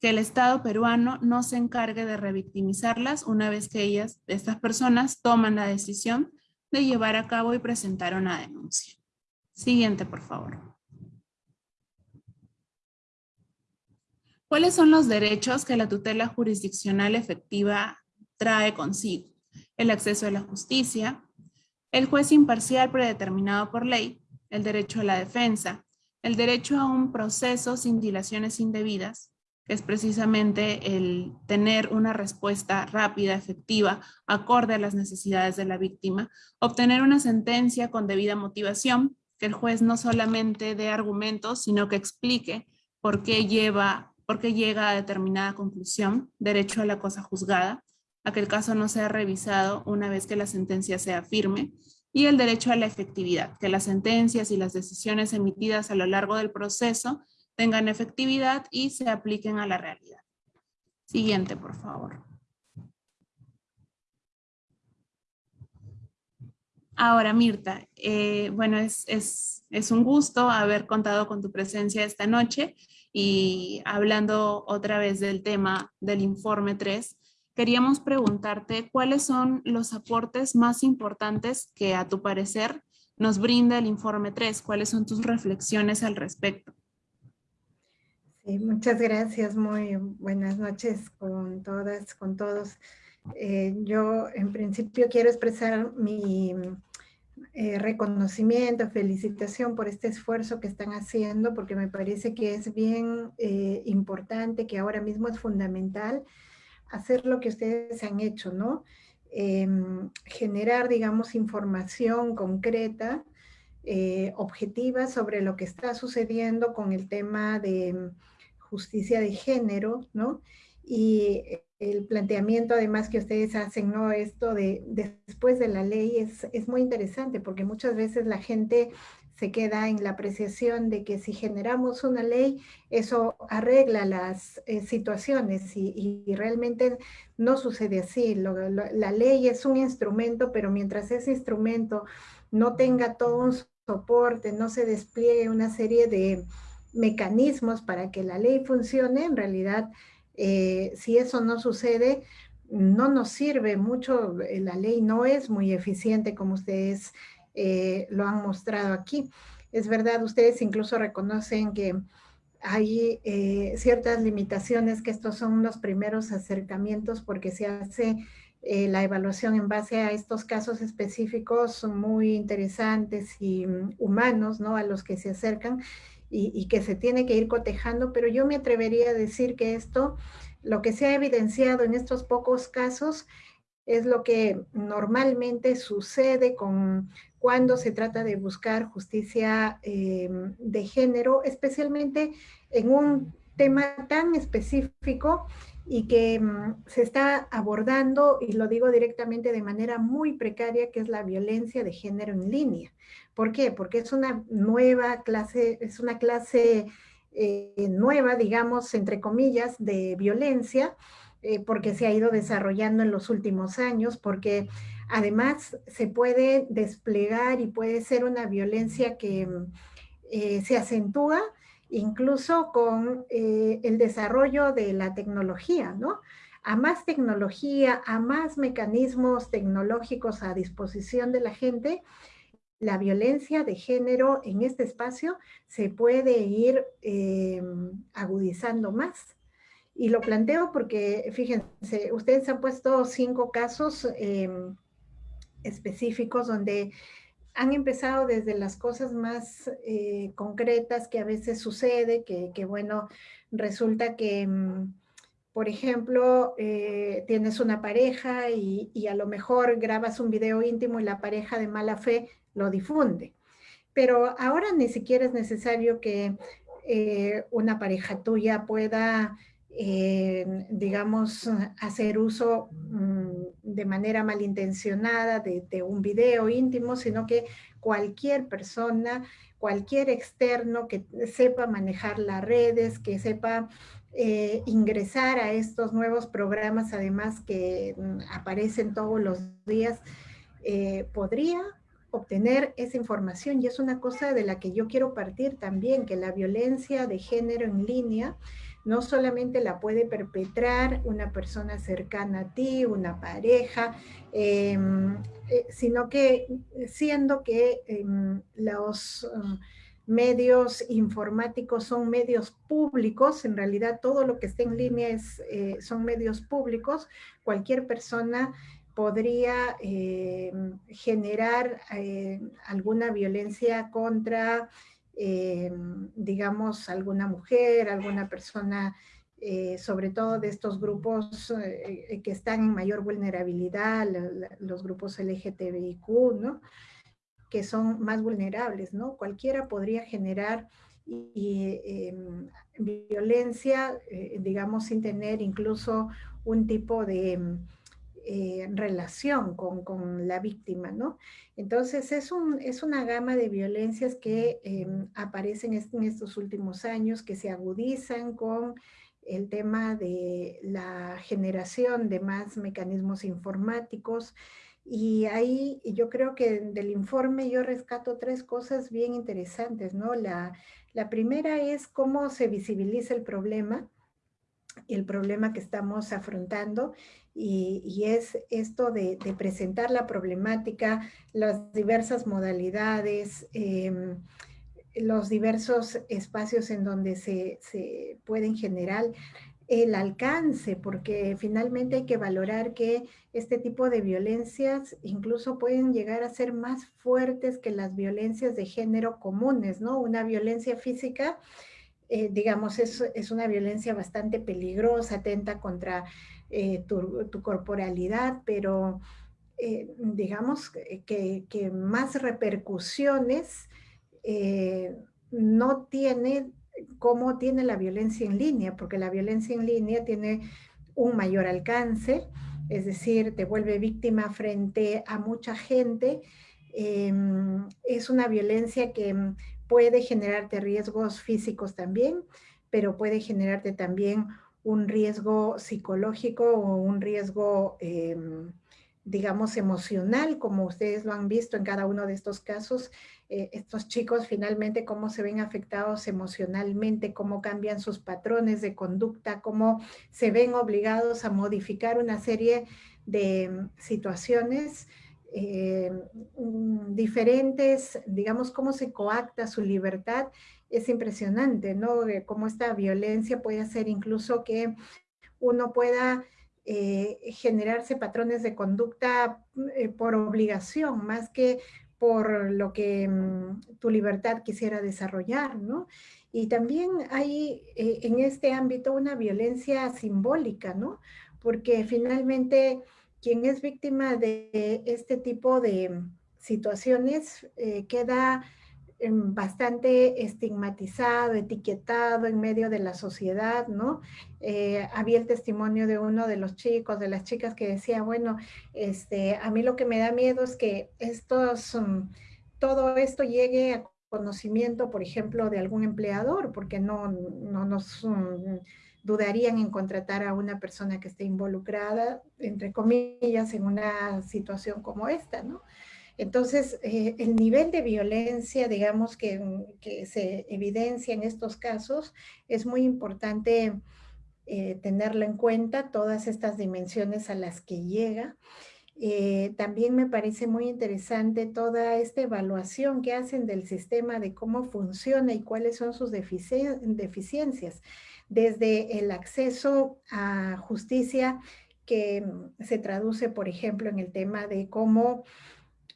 que el Estado peruano no se encargue de revictimizarlas una vez que ellas, estas personas, toman la decisión de llevar a cabo y presentar una denuncia. Siguiente, por favor. ¿Cuáles son los derechos que la tutela jurisdiccional efectiva trae consigo? El acceso a la justicia, el juez imparcial predeterminado por ley, el derecho a la defensa, el derecho a un proceso sin dilaciones indebidas, es precisamente el tener una respuesta rápida, efectiva, acorde a las necesidades de la víctima, obtener una sentencia con debida motivación, que el juez no solamente dé argumentos, sino que explique por qué, lleva, por qué llega a determinada conclusión, derecho a la cosa juzgada, a que el caso no sea revisado una vez que la sentencia sea firme, y el derecho a la efectividad, que las sentencias y las decisiones emitidas a lo largo del proceso tengan efectividad y se apliquen a la realidad. Siguiente, por favor. Ahora, Mirta, eh, bueno, es, es, un gusto haber contado con tu presencia esta noche y hablando otra vez del tema del informe 3, queríamos preguntarte cuáles son los aportes más importantes que a tu parecer nos brinda el informe 3, cuáles son tus reflexiones al respecto muchas gracias. Muy buenas noches con todas, con todos. Eh, yo en principio quiero expresar mi eh, reconocimiento, felicitación por este esfuerzo que están haciendo, porque me parece que es bien eh, importante, que ahora mismo es fundamental hacer lo que ustedes han hecho, ¿no? Generar, digamos, información concreta, objetiva sobre lo que está sucediendo con el tema de justicia de género, ¿no? Y el planteamiento además que ustedes hacen, ¿no? Esto de, después de la ley es, es muy interesante porque muchas veces la gente se queda en la apreciación de que si generamos una ley, eso arregla las eh, situaciones y, realmente no sucede así. la ley es un instrumento, pero mientras ese instrumento no tenga todo un soporte, no se despliegue una serie de, mecanismos para que la ley funcione, en realidad, eh, si eso no sucede, no nos sirve mucho, eh, la ley no es muy eficiente como ustedes eh, lo han mostrado aquí. Es verdad, ustedes incluso reconocen que hay ciertas limitaciones, que estos son los primeros acercamientos porque se hace la evaluación en base a estos casos específicos muy interesantes y mm, humanos, ¿no? A los que se acercan y, que se tiene que ir cotejando, pero yo me atrevería a decir que esto, lo que se ha evidenciado en estos pocos casos, es lo que normalmente sucede con cuando se trata de buscar justicia em, de género, especialmente en un tema tan específico y que mm, se está abordando, y lo digo directamente de manera muy precaria, que es la violencia de género en línea. ¿Por qué? Porque es una nueva clase, es una clase eh, nueva, digamos, entre comillas, de violencia, eh, porque se ha ido desarrollando en los últimos años, porque además se puede desplegar y puede ser una violencia que mm, eh, se acentúa incluso con eh, el desarrollo de la tecnología, ¿no? A más tecnología, a más mecanismos tecnológicos a disposición de la gente, la violencia de género en este espacio se puede ir eh, agudizando más. Y lo planteo porque, fíjense, ustedes han puesto cinco casos em, específicos donde han empezado desde las cosas más eh, concretas que a veces sucede, que, bueno, resulta que, mm, por ejemplo, eh, tienes una pareja y, a lo mejor grabas un video íntimo y la pareja de mala fe lo difunde. Pero ahora ni siquiera es necesario que eh, una pareja tuya pueda digamos, hacer uso mm, de manera malintencionada de, un video íntimo, sino que cualquier persona, cualquier externo que sepa manejar las redes, que sepa eh, ingresar a estos nuevos programas, además que mm, aparecen todos los días, eh, podría obtener esa información. Y es una cosa de la que yo quiero partir también, que la violencia de género en línea no solamente la puede perpetrar una persona cercana a ti, una pareja, em, eh, sino que siendo que em, los um, medios informáticos son medios públicos, en realidad todo lo que está en línea es, eh, son medios públicos, cualquier persona podría em, generar eh, alguna violencia contra eh, digamos, alguna mujer, alguna persona, eh, sobre todo de estos grupos eh, que están en mayor vulnerabilidad, los grupos LGTBIQ, ¿no? que son más vulnerables, ¿no? Cualquiera podría generar em, violencia, digamos, sin tener incluso un tipo de eh, relación con, la víctima, ¿no? Entonces es, un, es una gama de violencias que em, aparecen en estos últimos años, que se agudizan con el tema de la generación de más mecanismos informáticos, y ahí yo creo que del informe yo rescato tres cosas bien interesantes, ¿no? La, la primera es cómo se visibiliza el problema, el problema que estamos afrontando y, es esto de, presentar la problemática, las diversas modalidades, em, los diversos espacios en donde se, se, pueden generar el alcance, porque finalmente hay que valorar que este tipo de violencias incluso pueden llegar a ser más fuertes que las violencias de género comunes, ¿no? Una violencia física eh, digamos, es, es, una violencia bastante peligrosa, atenta contra eh, tu, corporalidad, pero eh, digamos que, que, más repercusiones no tiene como tiene la violencia en línea, porque la violencia en línea tiene un mayor alcance, es decir, te vuelve víctima frente a mucha gente, em, es una violencia que puede generarte riesgos físicos también, pero puede generarte también un riesgo psicológico o un riesgo, em, digamos, emocional, como ustedes lo han visto en cada uno de estos casos, eh, estos chicos finalmente cómo se ven afectados emocionalmente, cómo cambian sus patrones de conducta, cómo se ven obligados a modificar una serie de em, situaciones eh, mm, diferentes, digamos, cómo se coacta su libertad, es impresionante, ¿no? cómo esta violencia puede hacer incluso que uno pueda eh, generarse patrones de conducta eh, por obligación, más que por lo que mm, tu libertad quisiera desarrollar, ¿no? Y también hay en este ámbito una violencia simbólica, ¿no? Porque finalmente quien es víctima de este tipo de situaciones eh, queda em, bastante estigmatizado, etiquetado en medio de la sociedad, ¿no? Eh, había el testimonio de uno de los chicos, de las chicas que decía, bueno, este, a mí lo que me da miedo es que estos, mm, todo esto llegue a conocimiento, por ejemplo, de algún empleador, porque no, no nos mm, dudarían en contratar a una persona que esté involucrada, entre comillas, en una situación como esta, ¿no? Entonces, eh, el nivel de violencia, digamos, que, se evidencia en estos casos, es muy importante eh, tenerlo en cuenta, todas estas dimensiones a las que llega. Eh, también me parece muy interesante toda esta evaluación que hacen del sistema de cómo funciona y cuáles son sus deficiencias, desde el acceso a justicia que se traduce, por ejemplo, en el tema de cómo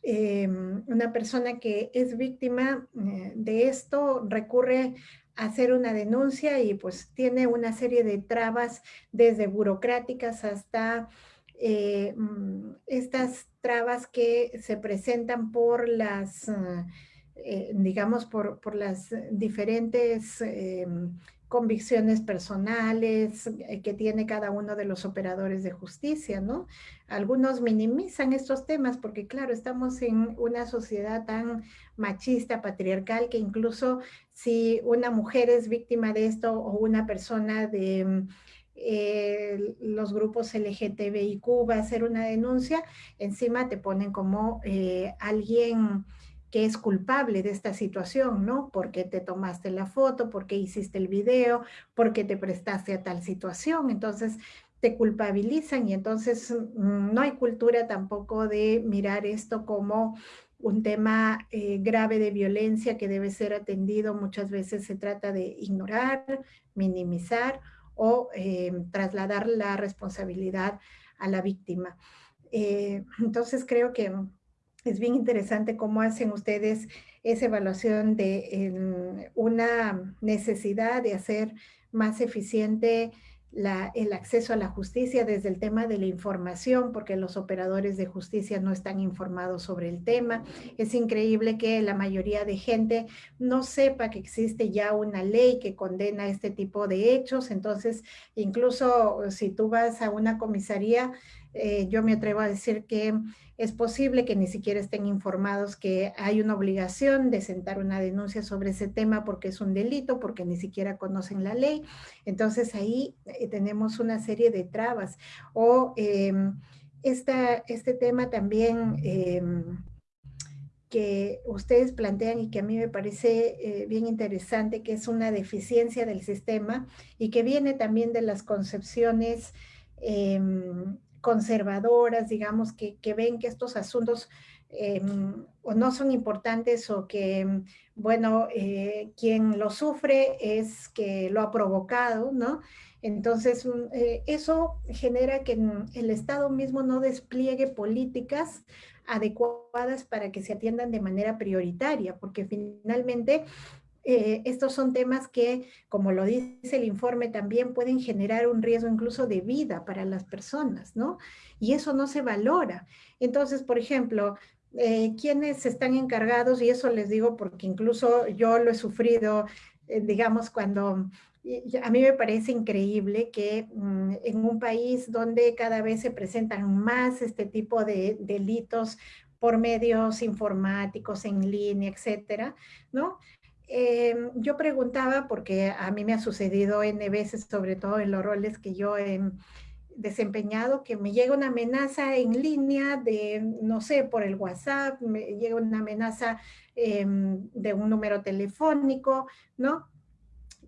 Em, una persona que es víctima eh, de esto recurre a hacer una denuncia y pues tiene una serie de trabas desde burocráticas hasta eh, mm, estas trabas que se presentan por las, eh, digamos, por, por, las diferentes convicciones personales eh, que tiene cada uno de los operadores de justicia, ¿no? Algunos minimizan estos temas porque, claro, estamos en una sociedad tan machista, patriarcal, que incluso si una mujer es víctima de esto o una persona de mm, eh, los grupos LGTBIQ va a hacer una denuncia, encima te ponen como eh, alguien que es culpable de esta situación, ¿no? Porque te tomaste la foto, porque hiciste el video, porque te prestaste a tal situación. Entonces, te culpabilizan y entonces mm, no hay cultura tampoco de mirar esto como un tema eh, grave de violencia que debe ser atendido. Muchas veces se trata de ignorar, minimizar o eh, trasladar la responsabilidad a la víctima. Eh, entonces creo que es bien interesante cómo hacen ustedes esa evaluación de una necesidad de hacer más eficiente el acceso a la justicia desde el tema de la información, porque los operadores de justicia no están informados sobre el tema. Es increíble que la mayoría de gente no sepa que existe ya una ley que condena este tipo de hechos. Entonces, incluso si tú vas a una comisaría, eh, yo me atrevo a decir que es posible que ni siquiera estén informados que hay una obligación de sentar una denuncia sobre ese tema porque es un delito, porque ni siquiera conocen la ley. Entonces ahí eh, tenemos una serie de trabas. O em, este tema también em, que ustedes plantean y que a mí me parece eh, bien interesante, que es una deficiencia del sistema y que viene también de las concepciones em, conservadoras, digamos, que, ven que estos asuntos em, o no son importantes o que, bueno, eh, quien lo sufre es que lo ha provocado, ¿no? Entonces, mm, eh, eso genera que el Estado mismo no despliegue políticas adecuadas para que se atiendan de manera prioritaria, porque finalmente eh, estos son temas que, como lo dice el informe, también pueden generar un riesgo incluso de vida para las personas, ¿no? Y eso no se valora. Entonces, por ejemplo, eh, quienes están encargados, y eso les digo porque incluso yo lo he sufrido, eh, digamos, cuando a mí me parece increíble que mm, en un país donde cada vez se presentan más este tipo de delitos por medios informáticos, en línea, etcétera, ¿no? Em, yo preguntaba, porque a mí me ha sucedido N veces, sobre todo en los roles que yo he desempeñado, que me llega una amenaza en línea de, no sé, por el WhatsApp, me llega una amenaza em, de un número telefónico, ¿no?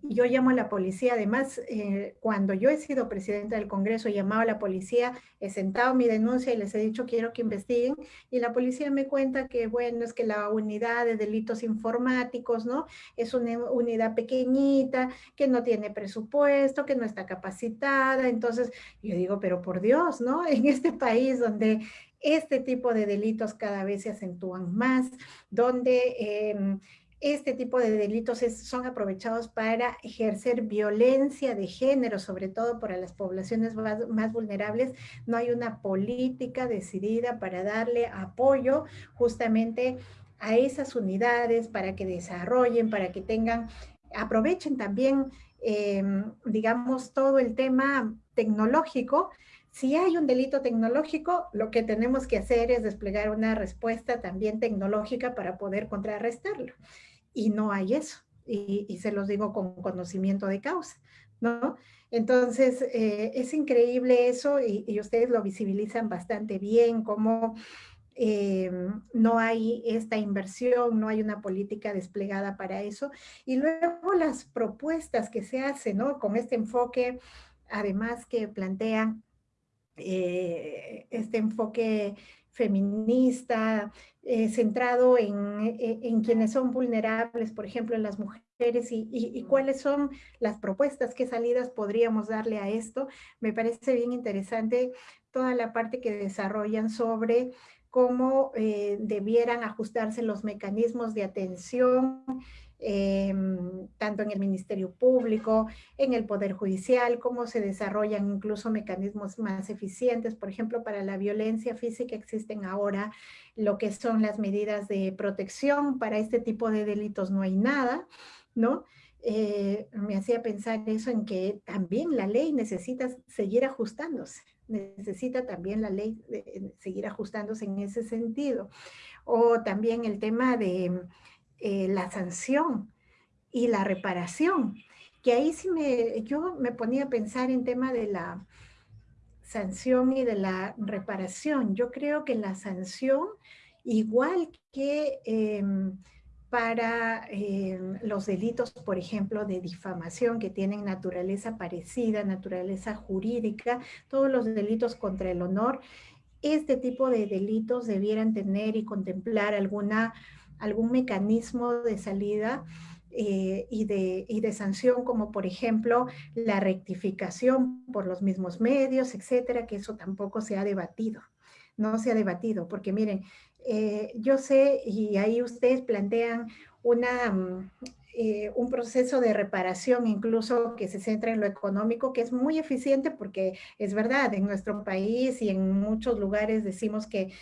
Yo llamo a la policía, además, eh, cuando yo he sido presidenta del Congreso, he llamado a la policía, he sentado mi denuncia y les he dicho quiero que investiguen, y la policía me cuenta que, bueno, es que la unidad de delitos informáticos, ¿no? Es una unidad pequeñita, que no tiene presupuesto, que no está capacitada, entonces yo digo, pero por Dios, ¿no? En este país donde este tipo de delitos cada vez se acentúan más, donde... Em, este tipo de delitos son aprovechados para ejercer violencia de género, sobre todo para las poblaciones más, vulnerables. No hay una política decidida para darle apoyo justamente a esas unidades para que desarrollen, para que tengan, aprovechen también, em, digamos, todo el tema tecnológico. Si hay un delito tecnológico, lo que tenemos que hacer es desplegar una respuesta también tecnológica para poder contrarrestarlo. Y no hay eso. Y, se los digo con conocimiento de causa, ¿no? Entonces, eh, es increíble eso y, ustedes lo visibilizan bastante bien, cómo eh, no hay esta inversión, no hay una política desplegada para eso. Y luego las propuestas que se hacen, ¿no? Con este enfoque, además que plantean eh, este enfoque feminista, eh, centrado en, en, quienes son vulnerables, por ejemplo, en las mujeres, y, y, cuáles son las propuestas, qué salidas podríamos darle a esto. Me parece bien interesante toda la parte que desarrollan sobre cómo eh, debieran ajustarse los mecanismos de atención, em, tanto en el Ministerio Público, en el Poder Judicial, cómo se desarrollan incluso mecanismos más eficientes. Por ejemplo, para la violencia física existen ahora lo que son las medidas de protección. Para este tipo de delitos no hay nada, ¿no? Eh, me hacía pensar eso en que también la ley necesita seguir ajustándose, necesita también la ley seguir ajustándose en ese sentido. O también el tema de eh, la sanción y la reparación, que ahí sí me, yo me ponía a pensar en tema de la sanción y de la reparación. Yo creo que la sanción, igual que... Em, para eh, los delitos, por ejemplo, de difamación que tienen naturaleza parecida, naturaleza jurídica, todos los delitos contra el honor, este tipo de delitos debieran tener y contemplar alguna, algún mecanismo de salida eh, y, de, y de sanción, como por ejemplo la rectificación por los mismos medios, etcétera, que eso tampoco se ha debatido no se ha debatido, porque miren, eh, yo sé, y ahí ustedes plantean una, mm, eh, un proceso de reparación incluso que se centra en lo económico, que es muy eficiente porque es verdad, en nuestro país y en muchos lugares decimos que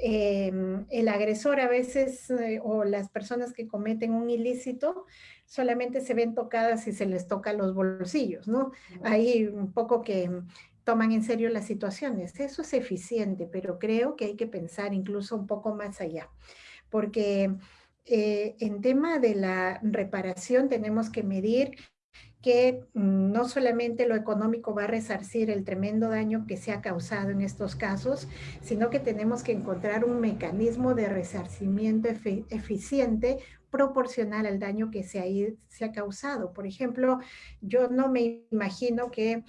em, el agresor a veces eh, o las personas que cometen un ilícito solamente se ven tocadas si se les toca los bolsillos, ¿no? Hay un poco que toman en serio las situaciones. Eso es eficiente, pero creo que hay que pensar incluso un poco más allá, porque eh, en tema de la reparación tenemos que medir que mm, no solamente lo económico va a resarcir el tremendo daño que se ha causado en estos casos, sino que tenemos que encontrar un mecanismo de resarcimiento eficiente proporcional al daño que se ha, se ha causado. Por ejemplo, yo no me imagino que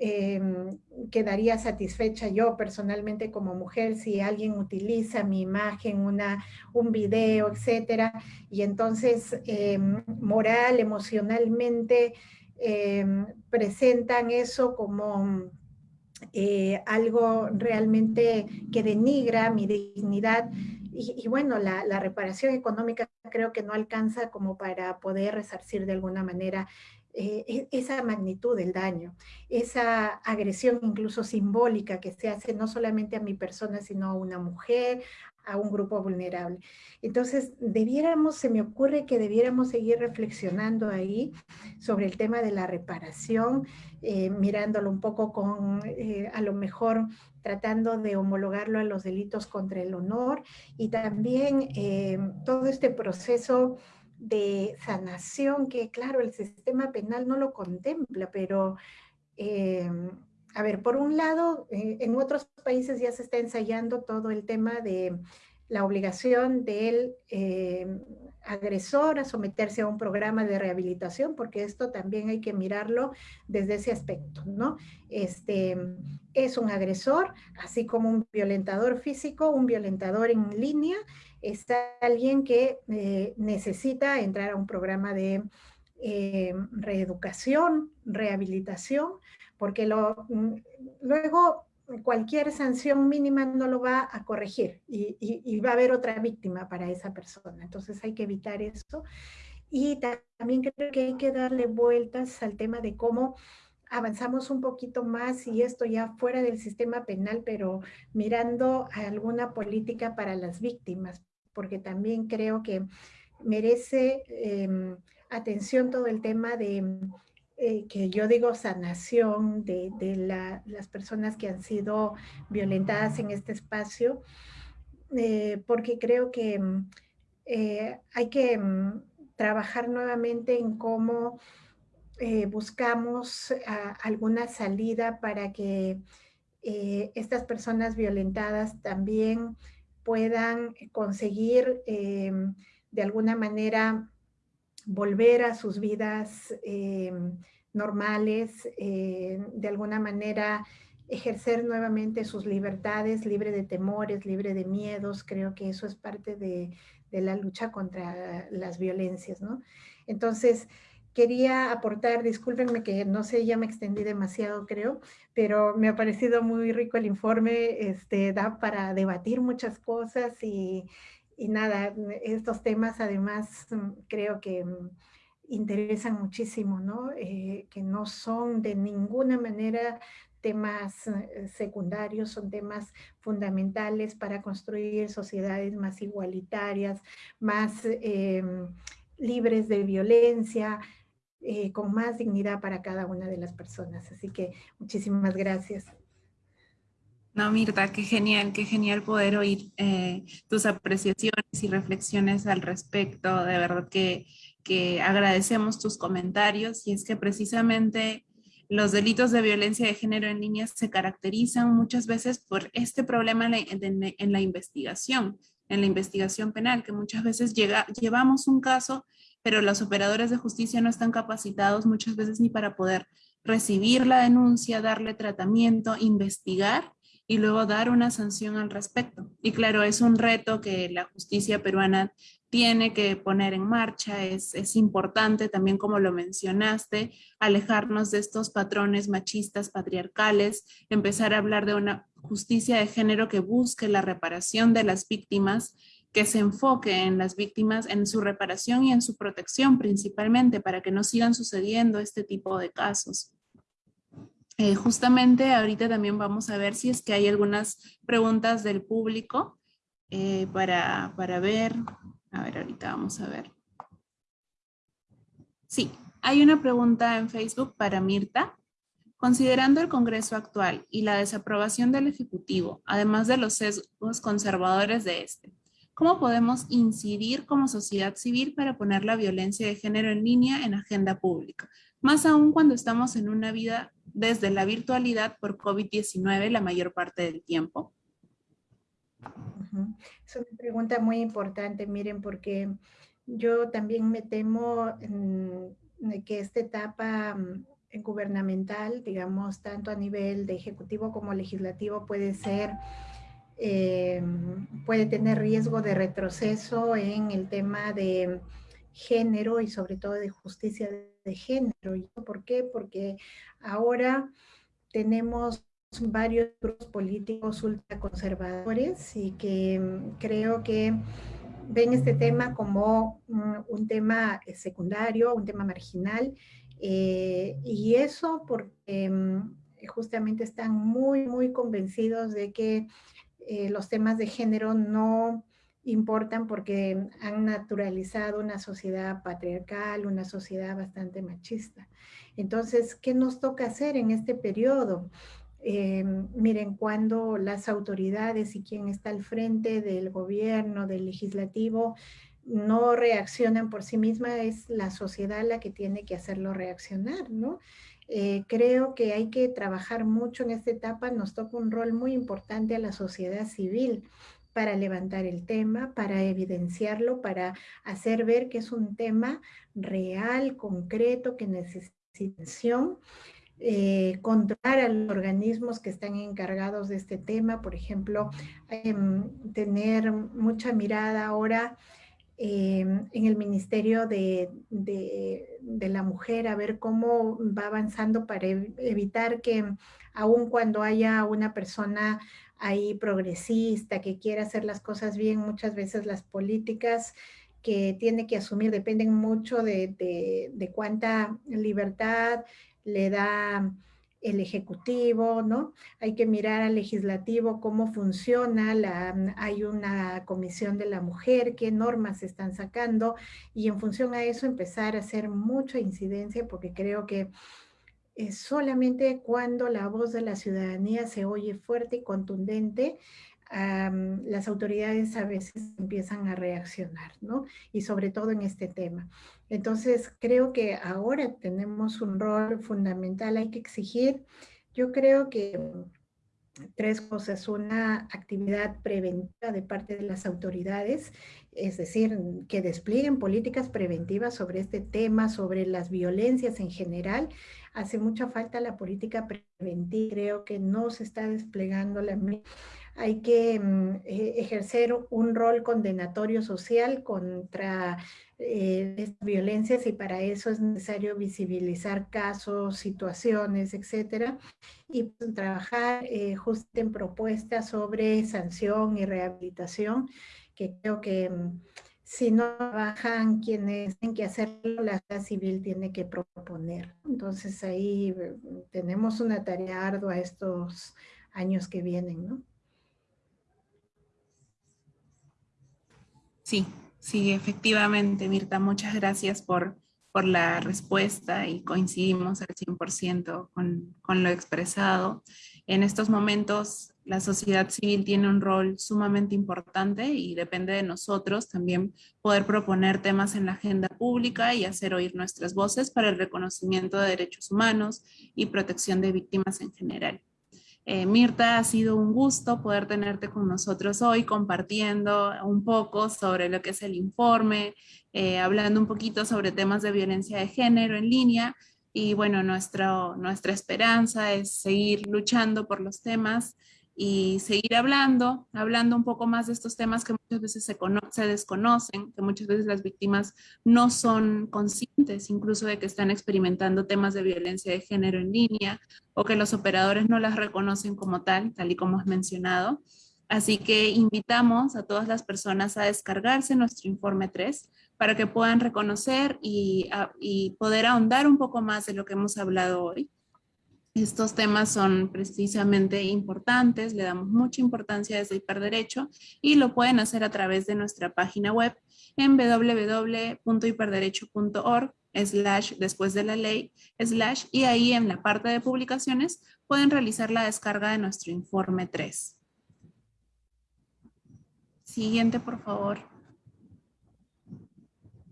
Em, quedaría satisfecha yo personalmente como mujer si alguien utiliza mi imagen, una, un video, etcétera, y entonces em, moral, emocionalmente em, presentan eso como eh, algo realmente que denigra mi dignidad. Y, bueno, la, la, reparación económica creo que no alcanza como para poder resarcir de alguna manera eh, e, esa magnitud del daño, esa agresión incluso simbólica que se hace no solamente a mi persona, sino a una mujer, a un grupo vulnerable. Entonces, debiéramos, se me ocurre que debiéramos seguir reflexionando ahí sobre el tema de la reparación, eh, mirándolo un poco con, eh, a lo mejor, tratando de homologarlo a los delitos contra el honor y también todo este proceso de sanación que, claro, el sistema penal no lo contempla, pero, em, a ver, por un lado, eh, en otros países ya se está ensayando todo el tema de la obligación del em, agresor a someterse a un programa de rehabilitación, porque esto también hay que mirarlo desde ese aspecto, ¿no? Este, es un agresor, así como un violentador físico, un violentador en línea, es alguien que eh, necesita entrar a un programa de eh, reeducación, rehabilitación, porque lo, mm, luego cualquier sanción mínima no lo va a corregir y, va a haber otra víctima para esa persona. Entonces hay que evitar eso. Y también creo que hay que darle vueltas al tema de cómo avanzamos un poquito más y esto ya fuera del sistema penal, pero mirando alguna política para las víctimas, porque también creo que merece em, atención todo el tema de, eh, que yo digo sanación de, las personas que han sido violentadas en este espacio, eh, porque creo que eh, hay que mm, trabajar nuevamente en cómo buscamos ah, alguna salida para que estas personas violentadas también puedan conseguir de alguna manera volver a sus vidas eh, normales, eh, de alguna manera ejercer nuevamente sus libertades, libre de temores, libre de miedos. Creo que eso es parte de, la lucha contra las violencias, ¿no? Entonces, quería aportar, discúlpenme que no sé, ya me extendí demasiado creo, pero me ha parecido muy rico el informe, este, da para debatir muchas cosas y, y nada, estos temas además mm, creo que mm, interesan muchísimo, ¿no? Eh, que no son de ninguna manera temas eh, secundarios, son temas fundamentales para construir sociedades más igualitarias, más em, libres de violencia, eh, con más dignidad para cada una de las personas. Así que muchísimas gracias. No, Mirta, qué genial, qué genial poder oír eh, tus apreciaciones y reflexiones al respecto. De verdad que, que agradecemos tus comentarios y es que precisamente los delitos de violencia de género en niñas se caracterizan muchas veces por este problema en la, investigación, en la investigación penal, que muchas veces llevamos un caso, pero los operadores de justicia no están capacitados muchas veces ni para poder recibir la denuncia, darle tratamiento, investigar y luego dar una sanción al respecto. Y claro, es un reto que la justicia peruana tiene que poner en marcha, es, es, importante también como lo mencionaste, alejarnos de estos patrones machistas patriarcales, empezar a hablar de una justicia de género que busque la reparación de las víctimas, que se enfoque en las víctimas, en su reparación y en su protección principalmente para que no sigan sucediendo este tipo de casos. Eh, justamente ahorita también vamos a ver si es que hay algunas preguntas del público eh, para, para ver. A ver, ahorita vamos a ver. Sí, hay una pregunta en Facebook para Mirta. Considerando el Congreso actual y la desaprobación del Ejecutivo, además de los sesgos conservadores de este, ¿cómo podemos incidir como sociedad civil para poner la violencia de género en línea en agenda pública? Más aún cuando estamos en una vida desde la virtualidad por COVID-19 la mayor parte del tiempo? Es una pregunta muy importante, miren, porque yo también me temo que esta etapa mm, gubernamental, digamos, tanto a nivel de ejecutivo como legislativo, puede ser, eh, puede tener riesgo de retroceso en el tema de género y sobre todo de justicia de género. ¿Por qué? Porque ahora tenemos varios grupos políticos ultraconservadores y que mm, creo que ven este tema como mm, un tema eh, secundario, un tema marginal, eh, y eso porque mm, justamente están muy, muy convencidos de que eh, los temas de género no importan porque han naturalizado una sociedad patriarcal, una sociedad bastante machista. Entonces, ¿qué nos toca hacer en este periodo? Eh, miren, cuando las autoridades y quien está al frente del gobierno, del legislativo, no reaccionan por sí misma, es la sociedad la que tiene que hacerlo reaccionar, ¿no? Eh, creo que hay que trabajar mucho en esta etapa, nos toca un rol muy importante a la sociedad civil, para levantar el tema, para evidenciarlo, para hacer ver que es un tema real, concreto, que necesita atención, eh, controlar a los organismos que están encargados de este tema, por ejemplo, em, tener mucha mirada ahora em, en el Ministerio de, de, la Mujer, a ver cómo va avanzando para evitar que aun cuando haya una persona ahí progresista, que quiere hacer las cosas bien, muchas veces las políticas que tiene que asumir dependen mucho de, cuánta libertad le da el Ejecutivo, ¿no? Hay que mirar al Legislativo cómo funciona, la, hay una Comisión de la Mujer, qué normas se están sacando, y en función a eso empezar a hacer mucha incidencia, porque creo que solamente cuando la voz de la ciudadanía se oye fuerte y contundente, las autoridades a veces empiezan a reaccionar, ¿no? Y sobre todo en este tema. Entonces, creo que ahora tenemos un rol fundamental, hay que exigir, yo creo que tres cosas. Una actividad preventiva de parte de las autoridades, es decir, que desplieguen políticas preventivas sobre este tema, sobre las violencias en general. Hace mucha falta la política preventiva, creo que no se está desplegando la hay que eh, ejercer un rol condenatorio social contra eh, estas violencias y para eso es necesario visibilizar casos, situaciones, etcétera, y pues, trabajar eh, justo en propuestas sobre sanción y rehabilitación, que creo que mm, si no trabajan quienes tienen que hacerlo, la sociedad civil tiene que proponer. Entonces ahí mm, tenemos una tarea ardua estos años que vienen, ¿no? Sí, sí, efectivamente, Mirta, muchas gracias por, por la respuesta y coincidimos al 100% con, con lo expresado. En estos momentos la sociedad civil tiene un rol sumamente importante y depende de nosotros también poder proponer temas en la agenda pública y hacer oír nuestras voces para el reconocimiento de derechos humanos y protección de víctimas en general. Eh, Mirta, ha sido un gusto poder tenerte con nosotros hoy compartiendo un poco sobre lo que es el informe, eh, hablando un poquito sobre temas de violencia de género en línea y bueno, nuestra esperanza es seguir luchando por los temas y seguir hablando, hablando un poco más de estos temas que muchas veces se, se, desconocen, que muchas veces las víctimas no son conscientes incluso de que están experimentando temas de violencia de género en línea o que los operadores no las reconocen como tal, tal y como has mencionado. Así que invitamos a todas las personas a descargarse nuestro informe 3 para que puedan reconocer y, poder ahondar un poco más de lo que hemos hablado hoy. Estos temas son precisamente importantes, le damos mucha importancia desde Hiperderecho y lo pueden hacer a través de nuestra página web en www.hiperderecho.org slash después de la ley slash y ahí en la parte de publicaciones pueden realizar la descarga de nuestro informe 3. Siguiente, por favor.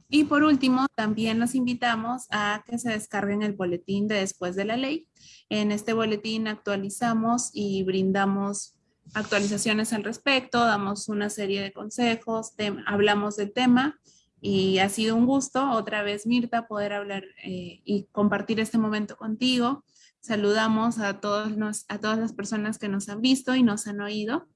Y por último, también los invitamos a que se descarguen el boletín de Después de la Ley. En este boletín actualizamos y brindamos actualizaciones al respecto, damos una serie de consejos, hablamos del tema y ha sido un gusto otra vez, Mirta, poder hablar eh, y compartir este momento contigo. Saludamos a, todos a todas las personas que nos han visto y nos han oído.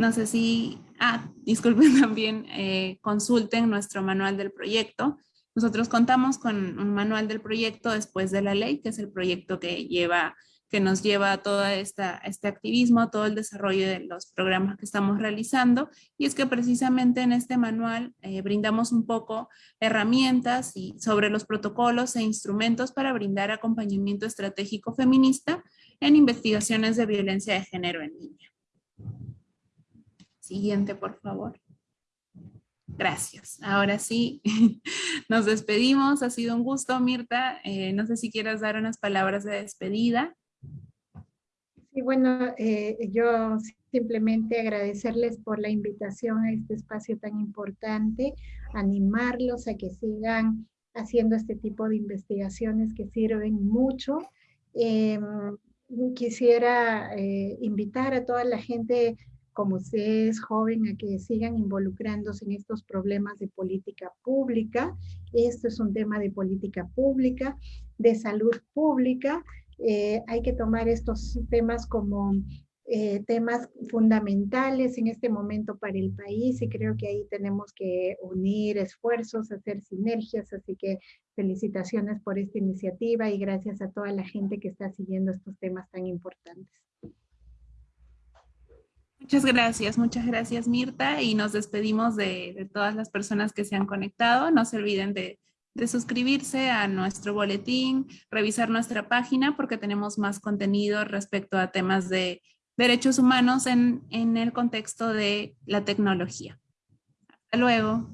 No sé si, ah, disculpen también, eh, consulten nuestro manual del proyecto. Nosotros contamos con un manual del proyecto después de la ley, que es el proyecto que lleva que nos lleva a todo esta, este activismo, todo el desarrollo de los programas que estamos realizando. Y es que precisamente en este manual eh, brindamos un poco herramientas y sobre los protocolos e instrumentos para brindar acompañamiento estratégico feminista en investigaciones de violencia de género en línea. Siguiente, por favor. Gracias. Ahora sí, nos despedimos. Ha sido un gusto, Mirta. Eh, no sé si quieras dar unas palabras de despedida. Sí, bueno, eh, yo simplemente agradecerles por la invitación a este espacio tan importante, animarlos a que sigan haciendo este tipo de investigaciones que sirven mucho. Em, quisiera eh, invitar a toda la gente como usted es joven, a que sigan involucrándose en estos problemas de política pública. Esto es un tema de política pública, de salud pública. Eh, hay que tomar estos temas como eh, temas fundamentales en este momento para el país y creo que ahí tenemos que unir esfuerzos, hacer sinergias, así que felicitaciones por esta iniciativa y gracias a toda la gente que está siguiendo estos temas tan importantes. Muchas gracias, muchas gracias Mirta y nos despedimos de, todas las personas que se han conectado. No se olviden de, de suscribirse a nuestro boletín, revisar nuestra página porque tenemos más contenido respecto a temas de derechos humanos en, en el contexto de la tecnología. Hasta luego.